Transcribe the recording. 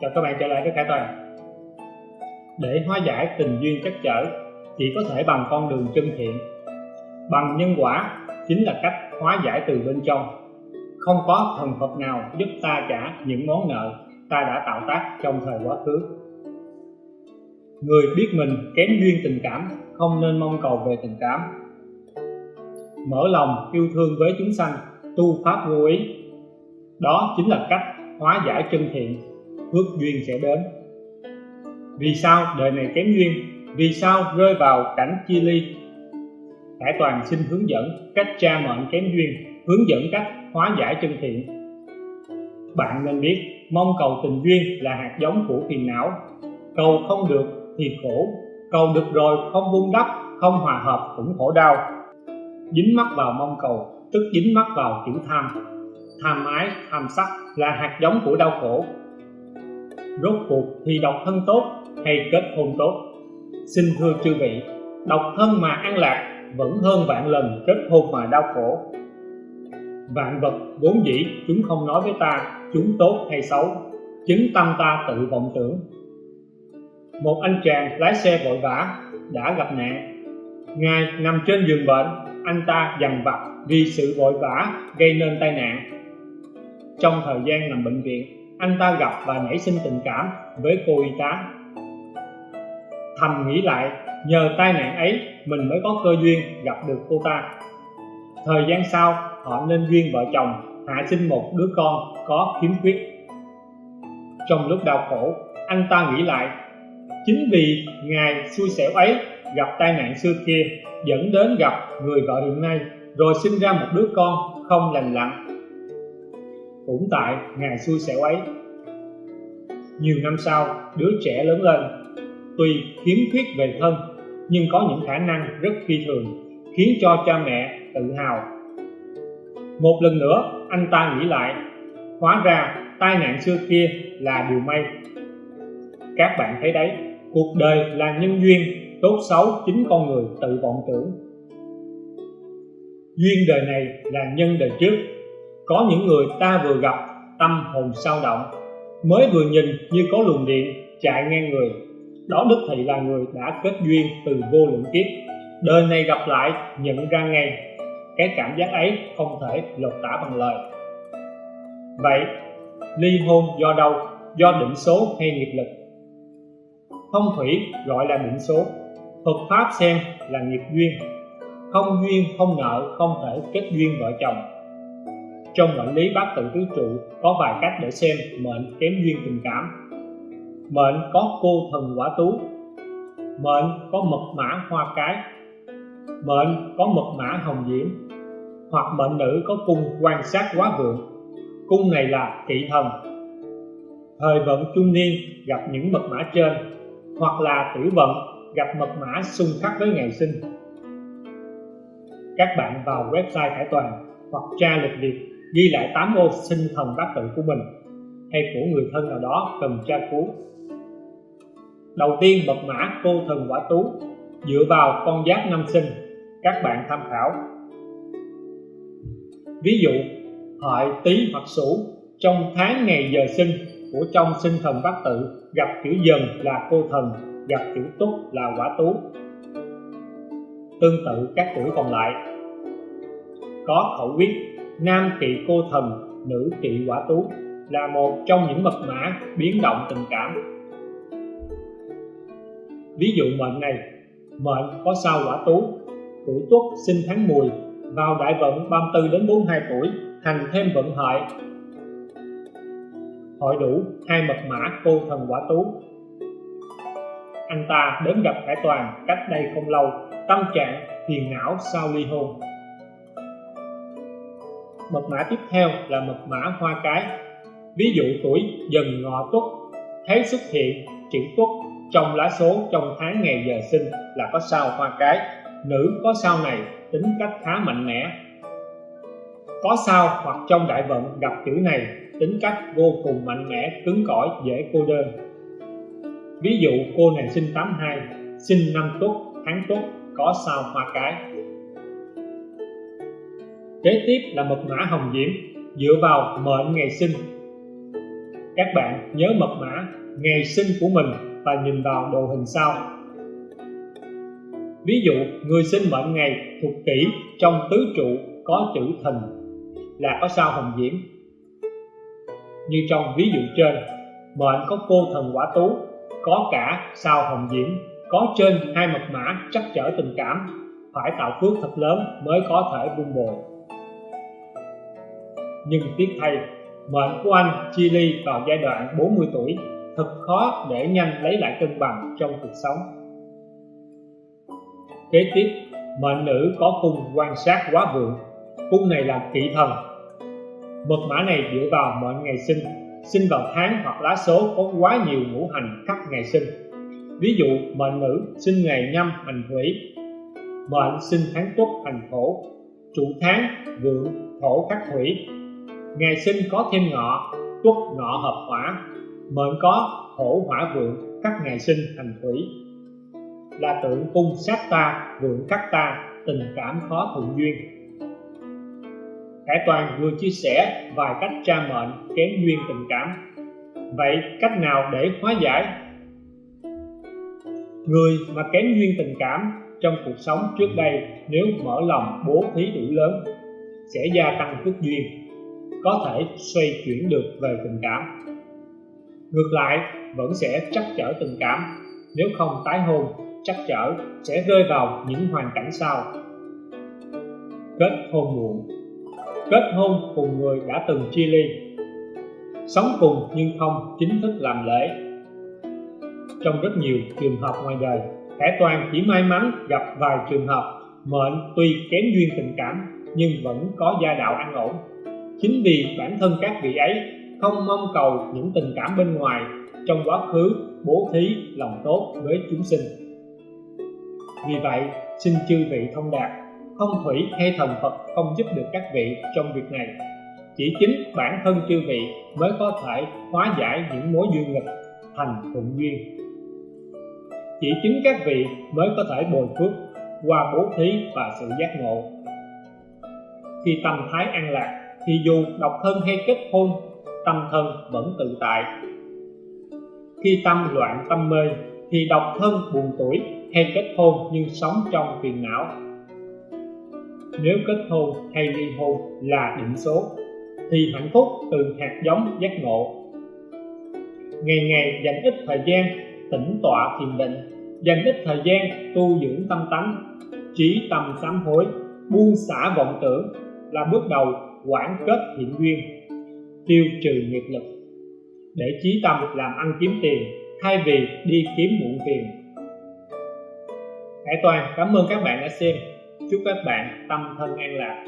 chào các bạn trở lại với Khải Toàn để hóa giải tình duyên chắc chở chỉ có thể bằng con đường chân thiện. Bằng nhân quả chính là cách hóa giải từ bên trong. Không có thần Phật nào giúp ta trả những món nợ ta đã tạo tác trong thời quá khứ. Người biết mình kém duyên tình cảm, không nên mong cầu về tình cảm. Mở lòng yêu thương với chúng sanh, tu pháp vô ý. Đó chính là cách hóa giải chân thiện phước duyên sẽ đến. Vì sao đời này kém duyên? Vì sao rơi vào cảnh chia ly? Hải Toàn xin hướng dẫn cách tra mệnh kém duyên, hướng dẫn cách hóa giải chân thiện. Bạn nên biết, mong cầu tình duyên là hạt giống của phiền não. Cầu không được thì khổ, cầu được rồi không vun đắp, không hòa hợp cũng khổ đau. Dính mắc vào mong cầu, tức dính mắc vào chữ tham. Tham ái, tham sắc là hạt giống của đau khổ rốt cuộc thì độc thân tốt hay kết hôn tốt? Xin thưa chư vị, độc thân mà an lạc vẫn hơn vạn lần kết hôn mà đau khổ. Vạn vật vốn dĩ chúng không nói với ta chúng tốt hay xấu, chính tâm ta tự vọng tưởng. Một anh chàng lái xe vội vã đã gặp nạn. Ngài nằm trên giường bệnh, anh ta dằn vặt vì sự vội vã gây nên tai nạn. Trong thời gian nằm bệnh viện anh ta gặp và nảy sinh tình cảm với cô y tá. Thầm nghĩ lại, nhờ tai nạn ấy, mình mới có cơ duyên gặp được cô ta. Thời gian sau, họ nên duyên vợ chồng, hạ sinh một đứa con có khiếm khuyết. Trong lúc đau khổ, anh ta nghĩ lại, chính vì ngài xui xẻo ấy gặp tai nạn xưa kia, dẫn đến gặp người vợ hiện nay, rồi sinh ra một đứa con không lành lặn cũng tại ngày xui xẻo ấy. Nhiều năm sau, đứa trẻ lớn lên. Tuy khiếm khuyết về thân, nhưng có những khả năng rất phi thường, khiến cho cha mẹ tự hào. Một lần nữa, anh ta nghĩ lại, hóa ra tai nạn xưa kia là điều may. Các bạn thấy đấy, cuộc đời là nhân duyên, tốt xấu chính con người tự vọng tưởng. Duyên đời này là nhân đời trước có những người ta vừa gặp, tâm hồn sao động, mới vừa nhìn như có luồng điện chạy ngang người. Đó đích thị là người đã kết duyên từ vô lượng kiếp, đời này gặp lại nhận ra ngay. Cái cảm giác ấy không thể lột tả bằng lời. Vậy, ly hôn do đâu? Do định số hay nghiệp lực? Phong thủy gọi là định số, Phật pháp xem là nghiệp duyên. Không duyên, không nợ, không thể kết duyên vợ chồng trong mệnh lý bát tự tứ trụ có vài cách để xem mệnh kém duyên tình cảm. Mệnh có cô thần quả tú. Mệnh có mật mã hoa cái. Mệnh có mật mã hồng diễm. Hoặc mệnh nữ có cung quan sát quá vượng. Cung này là kỵ thần. Thời vận trung niên gặp những mật mã trên, hoặc là tử vận gặp mật mã xung khắc với ngày sinh. Các bạn vào website Hải Toàn hoặc tra lịch việt ghi lại tám ô sinh thần bát tự của mình hay của người thân nào đó cần tra cứu. Đầu tiên, mật mã cô thần quả tú, dựa vào con giáp năm sinh, các bạn tham khảo. Ví dụ hợi tý hoặc sửu trong tháng ngày giờ sinh của trong sinh thần bát tự, gặp chữ dần là cô thần, gặp chữ túc là quả tú. Tương tự các tuổi còn lại. Có khẩu quyết nam kỵ cô thần, nữ kỵ quả tú là một trong những mật mã biến động tình cảm. Ví dụ mệnh này, mệnh có sao quả tú tuổi tuất sinh tháng mùi vào đại vận 34 đến 42 tuổi, thành thêm vận hợi hội đủ hai mật mã cô thần quả tú. Anh ta đến gặp Hải Toàn cách đây không lâu, tâm trạng phiền não sau ly hôn mật mã tiếp theo là mật mã hoa cái. Ví dụ tuổi dần ngọ tuất thấy xuất hiện, chữ tuất, trong lá số trong tháng ngày giờ sinh là có sao hoa cái. Nữ có sao này, tính cách khá mạnh mẽ. Có sao hoặc trong đại vận gặp chữ này, tính cách vô cùng mạnh mẽ, cứng cỏi, dễ cô đơn. Ví dụ cô này sinh 82 sinh năm tuất, tháng tuất, có sao hoa cái kế tiếp là mật mã hồng diễm, dựa vào mệnh ngày sinh. Các bạn nhớ mật mã ngày sinh của mình và nhìn vào đồ hình sau. Ví dụ, người sinh mệnh ngày thuộc kỷ trong tứ trụ có chữ thìn là có sao hồng diễm. Như trong ví dụ trên, mệnh có cô thần quả tú, có cả sao hồng diễm. Có trên hai mật mã chắc trở tình cảm, phải tạo phước thật lớn mới có thể vun bồi nhưng tiếc thay, mệnh của anh chia ly vào giai đoạn 40 tuổi thật khó để nhanh lấy lại cân bằng trong cuộc sống. Kế tiếp, mệnh nữ có cung quan sát quá vượng, cung này là kỵ thần. Mật mã này dựa vào mệnh ngày sinh sinh vào tháng hoặc lá số có quá nhiều ngũ hành khắc ngày sinh. Ví dụ, mệnh nữ sinh ngày nhâm hành thủy mệnh sinh tháng tuất hành thổ, chủ tháng vượng thổ khắc thủy ngày sinh có thêm ngọ, tuất ngọ hợp hỏa, mệnh có thổ hỏa vượng, các ngày sinh hành thủy. Là tượng cung sát ta, vượng khắc ta, tình cảm khó thuận duyên. Khải Toàn vừa chia sẻ vài cách tra mệnh kém duyên tình cảm. Vậy cách nào để hóa giải? Người mà kém duyên tình cảm trong cuộc sống trước đây nếu mở lòng bố thí đủ lớn sẽ gia tăng phước duyên có thể xoay chuyển được về tình cảm. Ngược lại, vẫn sẽ trắc chở tình cảm. Nếu không tái hôn, trắc chở sẽ rơi vào những hoàn cảnh sau. Kết hôn muộn. Kết hôn cùng người đã từng chia ly. Sống cùng nhưng không chính thức làm lễ. Trong rất nhiều trường hợp ngoài đời thẻ Toàn chỉ may mắn gặp vài trường hợp mệnh tuy kém duyên tình cảm nhưng vẫn có gia đạo an ổn chính vì bản thân các vị ấy không mong cầu những tình cảm bên ngoài, trong quá khứ bố thí lòng tốt với chúng sinh. Vì vậy, xin chư vị thông đạt, không thủy hay thần Phật không giúp được các vị trong việc này. Chỉ chính bản thân chư vị mới có thể hóa giải những mối duyên nghịch thành thuận duyên. Chỉ chính các vị mới có thể bồi phước qua bố thí và sự giác ngộ. Khi tâm thái an lạc thì dù độc thân hay kết hôn, tâm thân vẫn tự tại. Khi tâm loạn tâm mê, thì độc thân buồn tuổi hay kết hôn nhưng sống trong phiền não. Nếu kết hôn hay ly hôn là định số, thì hạnh phúc từ hạt giống giác ngộ. Ngày ngày dành ít thời gian tĩnh tọa thiền định, dành ít thời gian tu dưỡng tâm tánh, trí tâm sám hối, buông xả vọng tưởng là bước đầu quản kết thiện duyên, tiêu trừ nghiệp lực, để trí tâm làm ăn kiếm tiền thay vì đi kiếm muộn tiền Hải Toàn, cảm ơn các bạn đã xem. Chúc các bạn tâm thân an lạc.